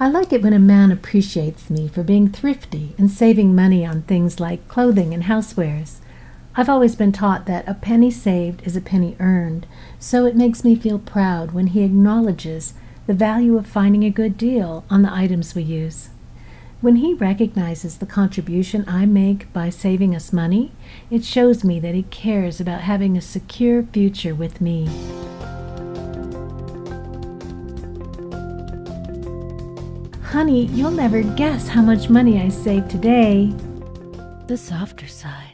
I like it when a man appreciates me for being thrifty and saving money on things like clothing and housewares. I've always been taught that a penny saved is a penny earned, so it makes me feel proud when he acknowledges the value of finding a good deal on the items we use. When he recognizes the contribution I make by saving us money, it shows me that he cares about having a secure future with me. Honey, you'll never guess how much money I saved today. The softer side.